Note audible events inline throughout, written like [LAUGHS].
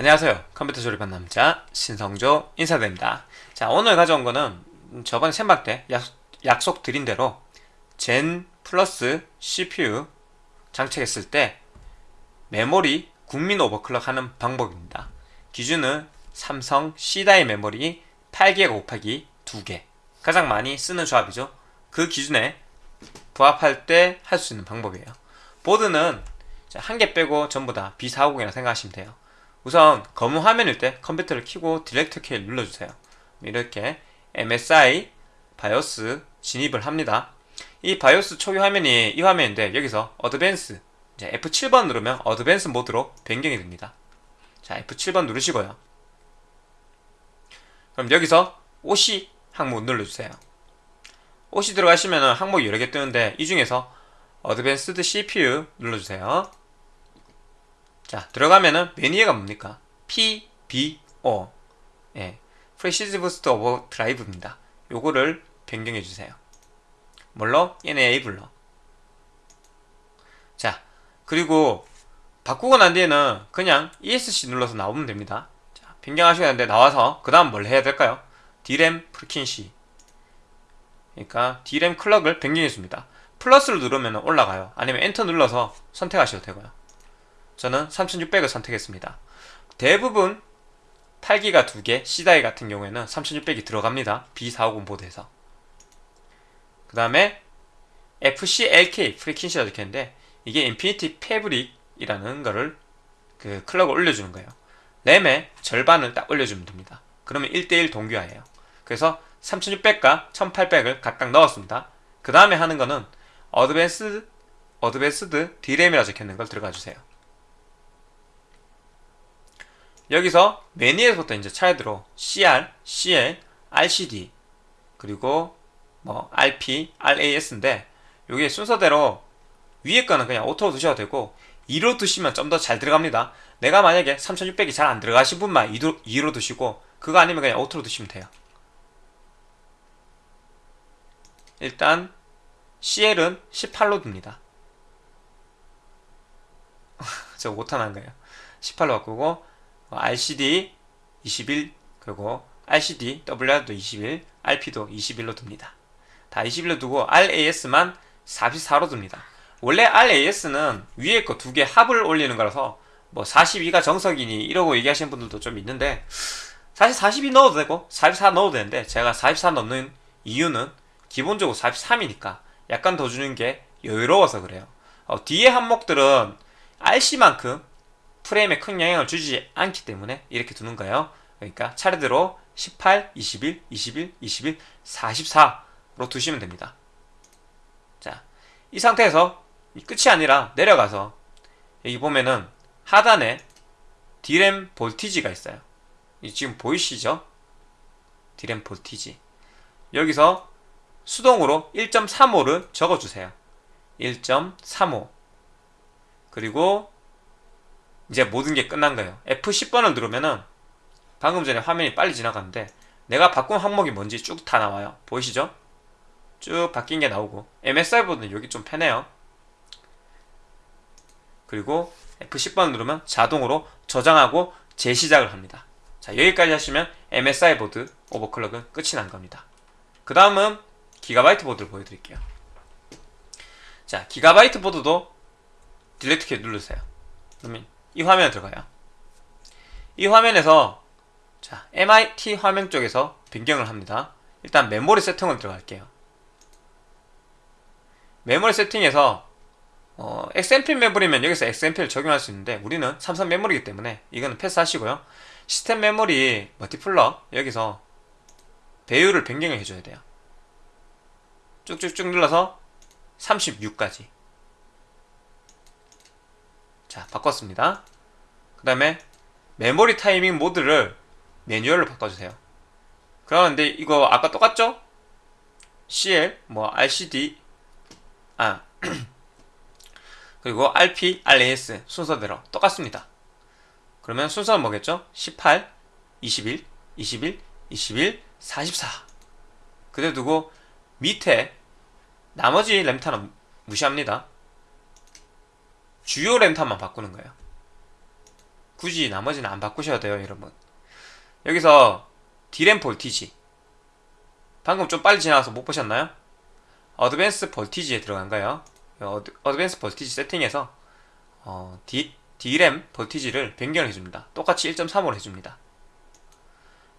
안녕하세요. 컴퓨터 조립한 남자 신성조 인사드립니다. 자 오늘 가져온 거는 저번에 생방 때 약, 속 드린 대로 젠 플러스 CPU 장착했을 때 메모리 국민 오버클럭 하는 방법입니다. 기준은 삼성 C다이 메모리 8기가 곱하기 2개. 가장 많이 쓰는 조합이죠. 그 기준에 부합할 때 할 수 있는 방법이에요. 보드는 한 개 빼고 전부 다 B450이라 생각하시면 돼요 우선 검은 화면일 때 컴퓨터를 켜고 Delete 키를 눌러주세요. 이렇게 MSI 바이오스 진입을 합니다. 이 바이오스 초기 화면이 이 화면인데 여기서 Advance F7번 누르면 Advance 모드로 변경이 됩니다. 자 F7번 누르시고요. 그럼 여기서 OC 항목 눌러주세요. OC 들어가시면 항목이 여러 개 뜨는데 이 중에서 Advanced CPU 눌러주세요. 자 들어가면은 메뉴가 뭡니까? PBO 예, Precision Boost Overdrive입니다. 요거를 변경해 주세요. 뭘로? Enable로 자 그리고 바꾸고 난 뒤에는 그냥 ESC 눌러서 나오면 됩니다. 자, 변경하셔야 하는데 나와서 그 다음 뭘 해야 될까요? D램 frequency 그러니까 D램 클럭을 변경해 줍니다. 플러스를 누르면 올라가요. 아니면 엔터 눌러서 선택하셔도 되고요. 저는 3600을 선택했습니다. 대부분 8기가 2개, C die 같은 경우에는 3600이 들어갑니다. B450 보드에서. 그 다음에 FCLK 프리퀸시가 적혀있는데 이게 Infinity Fabric이라는 거를 그 clock을 올려주는 거예요. 램의 절반을 딱 올려주면 됩니다. 그러면 1대1 동기화예요. 그래서 3600과 1800을 각각 넣었습니다. 그 다음에 하는 거는 Advance, Advanced D램이라 적혀있는 걸 들어가 주세요. 여기서 메뉴에서부터 이제 차례대로 CR, CL, RCD. 그리고 뭐 RP, RAS인데 여기 순서대로 위에 거는 그냥 auto로 두셔도 되고 2로 두시면 좀 더 잘 들어갑니다. 내가 만약에 3600이 잘 안 들어가신 분만 2로, 2로 두시고 그거 아니면 그냥 auto로 두시면 돼요. 일단 CL은 18로 둡니다. [LAUGHS] 저 못하는 거예요. 18로 바꾸고 RCD 21 그리고 RCD WR도 21 RP도 21로 둡니다. 다 21로 두고 RAS만 44로 둡니다. 원래 RAS는 위에 거 두 개 합을 올리는 거라서 뭐 42가 정석이니 이러고 얘기하시는 분들도 좀 있는데 사실 42 넣어도 되고 44 넣어도 되는데 제가 44 넣는 이유는 기본적으로 43이니까 약간 더 주는 게 여유로워서 그래요. 어, 뒤에 항목들은 RC만큼 프레임에 큰 영향을 주지 않기 때문에 이렇게 두는 거예요. 그러니까 차례대로 18, 21, 21, 21, 44로 두시면 됩니다. 자, 이 상태에서 끝이 아니라 내려가서 여기 보면은 하단에 디램 볼티지가 있어요. 지금 보이시죠? 디램 볼티지. 여기서 수동으로 1.35를 적어주세요. 1.35 그리고 이제 모든 게 끝난 거예요. F10번을 누르면은 방금 전에 화면이 빨리 지나갔는데 내가 바꾼 항목이 뭔지 쭉 다 나와요. 보이시죠? 쭉 바뀐 게 나오고 MSI보다는 여기 좀 편해요. 그리고 F10번 누르면 자동으로 저장하고 재시작을 합니다. 자 여기까지 하시면 MSI 보드 overclock은 끝이 난 겁니다. 그 다음은 기가바이트 보드를 보여드릴게요. 자 기가바이트 보드도 Delete 키 누르세요. 그러면 이 화면에 들어가요. 이 화면에서 자 MIT 화면 쪽에서 변경을 합니다. 일단 메모리 세팅을 들어갈게요. 메모리 세팅에서 어, XMP 메모리면 여기서 XMP를 적용할 수 있는데 우리는 삼성 메모리이기 때문에 이거는 패스하시고요. 시스템 메모리 멀티플러 여기서 배율을 변경을 해줘야 돼요. 쭉쭉쭉 눌러서 36까지 자 바꿨습니다. 그 다음에 메모리 타이밍 모드를 매뉴얼로 바꿔주세요. 그러는데 이거 아까 똑같죠? CL 뭐 RCD 아 [CLEARS THROAT] 그리고 RP, RAS 순서대로 똑같습니다. 그러면 순서는 뭐겠죠? 18, 21, 21, 21, 44 그대로 두고 밑에 나머지 램타는 무시합니다 주요 램타만 바꾸는 거예요. 굳이 나머지는 안 바꾸셔도 돼요 여러분. 여기서 디램 voltage. 방금 좀 빨리 지나가서 못 보셨나요? Advance voltage에 들어간 거예요. Ad, Advance voltage 세팅에서 어, 디, D램 볼티지를 변경을 해줍니다. 똑같이 1.3으로 해줍니다.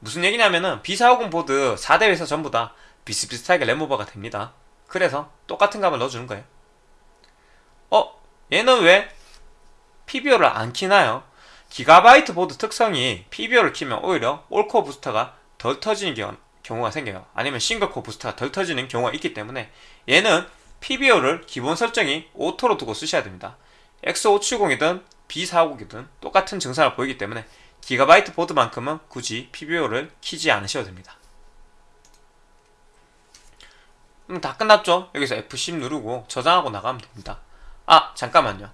무슨 얘기냐면은 B450 보드 4대 회사 전부 다 비슷비슷하게 램오버가 됩니다. 그래서 똑같은 값을 넣어주는 거예요. 어? 얘는 왜? PBO를 안 키나요? 기가바이트 보드 특성이 PBO를 키면 오히려 all core 부스터가 덜 터지는 경우, 경우가 생겨요. 아니면 single core 부스터가 덜 터지는 경우가 있기 때문에 얘는 PBO를 기본 설정이 auto로 두고 쓰셔야 됩니다. X570이든 B450이든 똑같은 증상을 보이기 때문에 기가바이트 보드만큼은 굳이 PBO를 키지 않으셔도 됩니다. 음, 다 끝났죠? 여기서 F10 누르고 저장하고 나가면 됩니다 아 잠깐만요.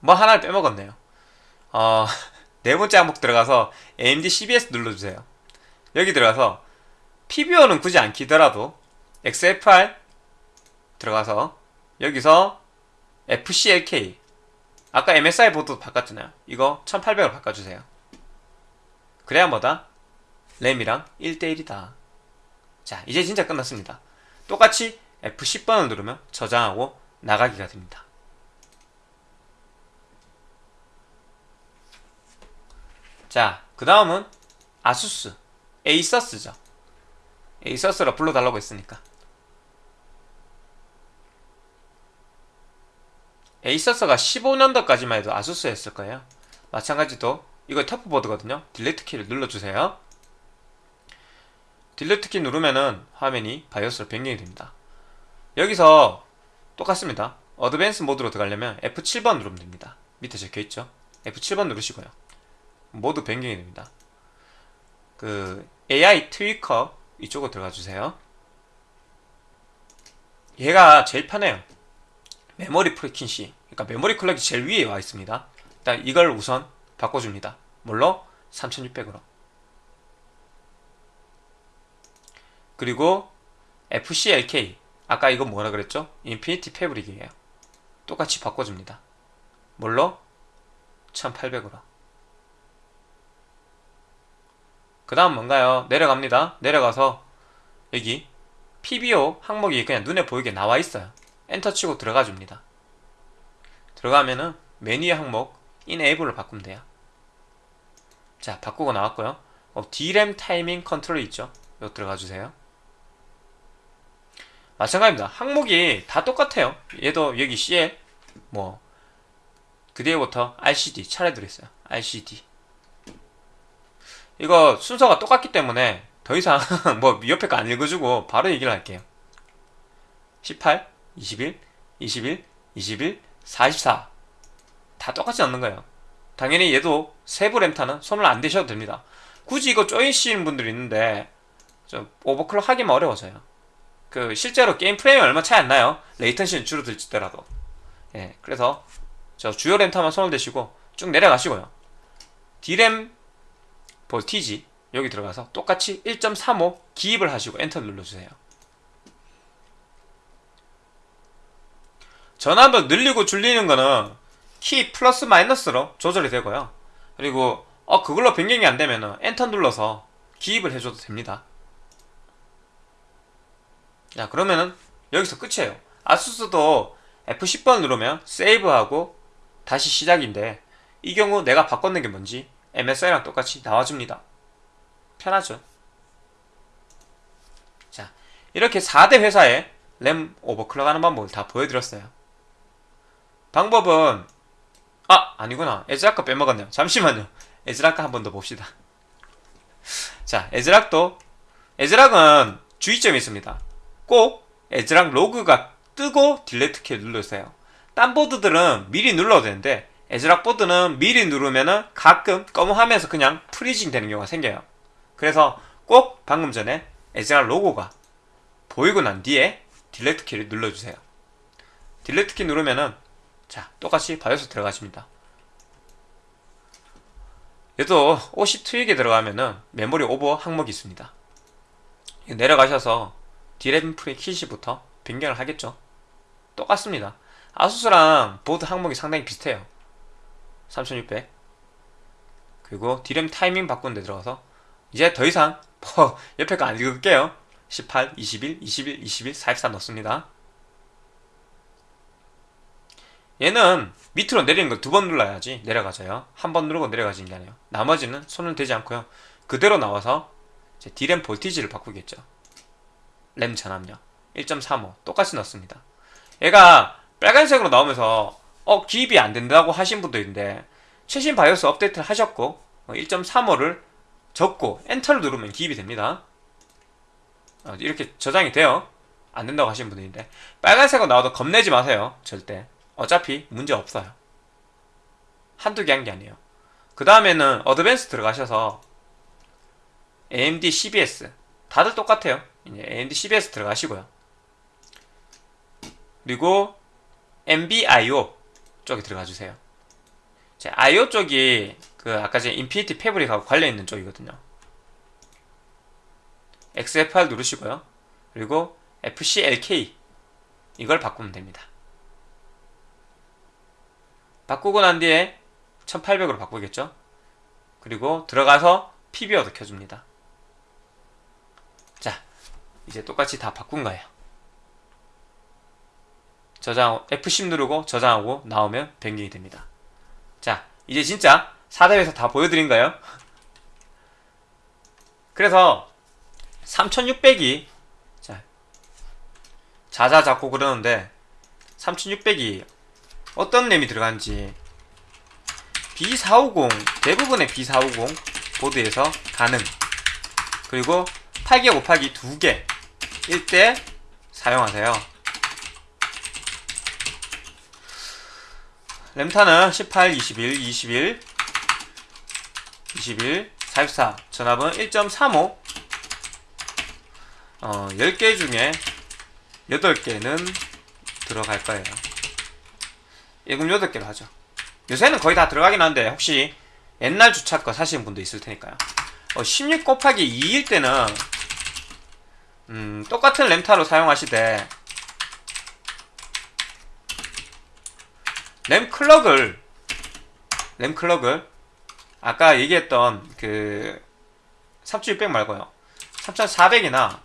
뭐 하나를 빼먹었네요. 어, [LAUGHS] 네 번째 항목 들어가서 AMD CBS 눌러주세요. 여기 들어가서 PBO는 굳이 안 키더라도 XFR 들어가서 여기서 FCLK 아까 MSI 보드 바꿨잖아요. 이거 1800으로 바꿔주세요. 그래야 뭐다? 램이랑 1대1이다. 자 이제 진짜 끝났습니다. 똑같이 F10번을 누르면 저장하고 나가기가 됩니다 자, 그 다음은 아수스, 에이서스죠. 에이서스라 불러달라고 했으니까. 에이서스가 15년도까지만 해도 아수스였을 거예요. 마찬가지도 이거 TUF보드거든요. Delete 키를 눌러주세요. Delete 키 누르면은 화면이 바이오스로 변경이 됩니다. 여기서 똑같습니다. Advance 모드로 들어가려면 F7번 누르면 됩니다. 밑에 적혀있죠? F7번 누르시고요. 모드 변경이 됩니다. 그 AI Tweaker 이쪽으로 들어가 주세요. 얘가 제일 편해요. 메모리 frequency 그러니까 메모리 clock이 제일 위에 와 있습니다. 일단 이걸 우선 바꿔줍니다. 뭘로? 3600으로. 그리고 FCLK 아까 이거 뭐라 그랬죠? Infinity Fabric이에요. 똑같이 바꿔줍니다. 뭘로? 1800으로. 그 다음 뭔가요? 내려갑니다. 내려가서 여기 PBO 항목이 그냥 눈에 보이게 나와 있어요. 엔터 치고 들어가 줍니다. 들어가면은 메뉴의 항목 Enable을 바꾸면 돼요. 자 바꾸고 나왔고요. 어, D램 타이밍 컨트롤 있죠? 이거 들어가 주세요. 마찬가지입니다. 항목이 다 똑같아요. 얘도 여기 CL 뭐그 뒤에부터 RCD 차례 들어있어요. RCD 이거 순서가 똑같기 때문에 더 이상 [LAUGHS] 뭐 옆에 거 안 읽어주고 바로 얘기를 할게요. 18, 21, 21, 21, 44 다 똑같지 않는 거예요. 당연히 얘도 세부 램타는 손을 안 대셔도 됩니다. 굳이 이거 쪼이시는 분들이 있는데 좀 오버클럭 하기만 어려워서요. 그 실제로 게임 프레임이 얼마 차이 안 나요. 레이턴시는 줄어들지더라도. 예 그래서 저 주요 램타만 손을 대시고 쭉 내려가시고요. D램 voltage 여기 들어가서 똑같이 1.35 기입을 하시고 엔터 눌러주세요. 전압을 늘리고 줄리는 거는 키 플러스 마이너스로 조절이 되고요. 그리고 어 그걸로 변경이 안 되면 엔터 눌러서 기입을 해줘도 됩니다. 자 그러면은 여기서 끝이에요. ASUS도 F10번 누르면 세이브하고 다시 시작인데 이 경우 내가 바꿨는 게 뭔지 MSI랑 똑같이 나와줍니다. 편하죠. 자, 이렇게 4대 회사에 램 overclock 하는 방법을 다 보여드렸어요. 방법은 아! 아니구나. ASRock 거 빼먹었네요. 잠시만요. ASRock 거 한 번 더 봅시다. 자, ASRock도 ASRock은 주의점이 있습니다. 꼭 ASRock 로고가 뜨고 delete 키를 눌러주세요. 딴 보드들은 미리 눌러도 되는데 ASRock 보드는 미리 누르면은 가끔 검은 화면에서 그냥 freezing 되는 경우가 생겨요. 그래서 꼭 방금 전에 ASRock 로고가 보이고 난 뒤에 delete 키를 눌러주세요. delete 키 누르면은 자 똑같이 바이오스 들어가십니다. 얘도 OC Tweak에 들어가면은 메모리 오버 항목이 있습니다. 내려가셔서 디램 frequency부터 변경을 하겠죠. 똑같습니다. ASUS랑 보드 항목이 상당히 비슷해요. 3600 그리고 디램 타이밍 바꾸는 데 들어가서 이제 더 이상 [LAUGHS] 뭐 옆에 거 안 읽을게요. 18, 21, 21, 21, 44 넣습니다. 얘는 밑으로 내리는 걸두번 눌러야지 내려가져요. 한 번 누르고 내려가지는 게 아니에요. 나머지는 손을 대지 않고요. 그대로 나와서 이제 D램 볼티지를 바꾸겠죠. 램 전압력. 1.35 똑같이 넣습니다. 얘가 빨간색으로 나오면서 어 기입이 안 된다고 하신 분도 있는데 최신 바이오스 업데이트를 하셨고 1.35를 적고 엔터를 누르면 기입이 됩니다. 어, 이렇게 저장이 돼요. 안 된다고 하시는 분이 있는데. 빨간색으로 나와도 겁내지 마세요. 절대. 어차피 문제 없어요. 한두 개 한 게 아니에요. 그 다음에는 Advanced 들어가셔서 AMD CBS 다들 똑같아요. 이제 AMD CBS 들어가시고요. 그리고 NBIO 쪽에 들어가 주세요. 제 IO 쪽이 그 아까 제 Infinity Fabric하고 관련 있는 쪽이거든요. XFR 누르시고요. 그리고 FCLK 이걸 바꾸면 됩니다. 바꾸고 난 뒤에 1800으로 바꾸겠죠? 그리고 들어가서 PB어도 켜줍니다. 자 이제 똑같이 다 바꾼 거예요 저장 F10 누르고 저장하고 나오면 변경이 됩니다. 자 이제 진짜 4대에서 다 보여드린가요? [LAUGHS] 그래서 3600이 자 자자자고 그러는데 3600이 어떤 램이 들어간지 B450 대부분의 B450 보드에서 가능. 그리고 8개 곱하기 2개 1대 사용하세요 램타는 18, 21, 21 21, 44 전압은 1.35 어, 10개 중에 8개는 들어갈 거예요. 1금 8개로 하죠. 요새는 거의 다 들어가긴 한데 혹시 옛날 주차 거 사시는 분도 있을 테니까요. 어, 16 곱하기 2일 때는 음, 똑같은 램타로 사용하시되 램 clock을 램 clock을 아까 얘기했던 그 3600 말고요. 3400이나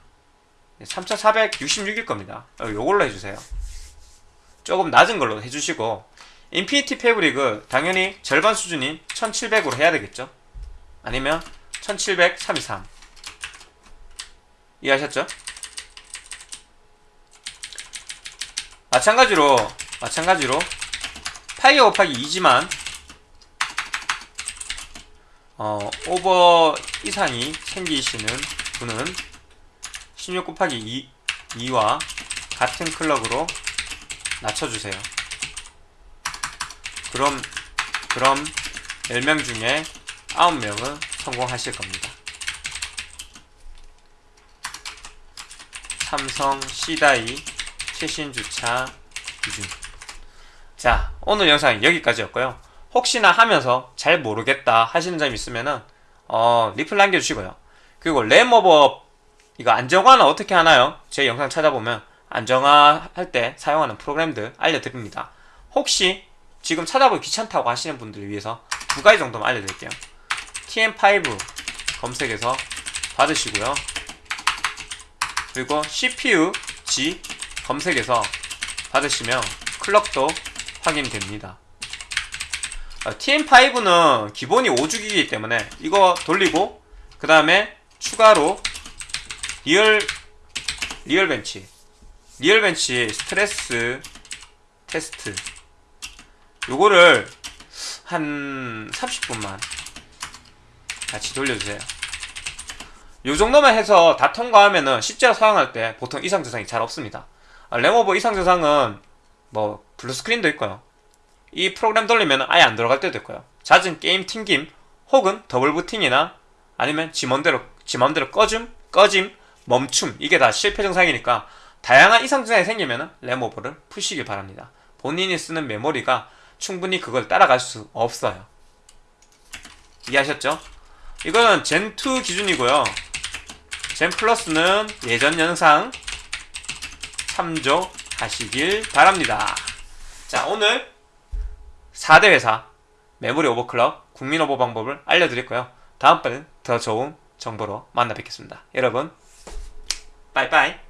3466일 겁니다. 어, 요걸로 해주세요. 조금 낮은 걸로 해주시고 Infinity Fabric을 당연히 절반 수준인 1700으로 해야 되겠죠? 아니면 17733 이해하셨죠? 마찬가지로 마찬가지로 8개 곱하기 2지만 어, 오버 이상이 생기시는 분은 16 곱하기 2, 2와 같은 클럭으로 낮춰주세요. 그럼 그럼 10명 중에 9명은 성공하실 겁니다. 삼성 C다이 최신 주차 기준 자 오늘 영상은 여기까지였고요. 혹시나 하면서 잘 모르겠다 하시는 점 있으면은 어, 리플 남겨주시고요. 그리고 램오버 이거 안정화는 어떻게 하나요? 제 영상 찾아보면 안정화 할 때 사용하는 프로그램들 알려드립니다. 혹시 지금 찾아보기 귀찮다고 하시는 분들을 위해서 두 가지 정도만 알려드릴게요. TM5 검색해서 받으시고요. 그리고 CPU-Z 검색해서 받으시면 clock도 확인됩니다. TM5는 기본이 5주기이기 때문에 이거 돌리고 그 다음에 추가로 Real RealBench RealBench 스트레스 테스트. 요거를 한 30분만 같이 돌려주세요. 요 정도만 해서 다 통과하면은 실제로 사용할 때 보통 이상 증상이 잘 없습니다. 아, 램오버 이상 증상은 뭐 blue screen도 있고요. 이 프로그램 돌리면 아예 안 들어갈 때도 있고요. 잦은 게임 튕김 혹은 더블 부팅이나 아니면 지 맘대로 지 맘대로 꺼줌 꺼짐 멈춤 이게 다 실패 증상이니까 다양한 이상 증상이 생기면 램오버를 푸시길 바랍니다. 본인이 쓰는 메모리가 충분히 그걸 따라갈 수 없어요. 이해하셨죠? 이거는 젠2 기준이고요. 젠 플러스는 예전 영상 참조하시길 바랍니다 자 오늘 4대 회사 메모리 오버클럭, 국민 오버 방법을 알려드릴 거요. 다음번엔 더 좋은 정보로 만나 뵙겠습니다. 여러분, 빠이빠이.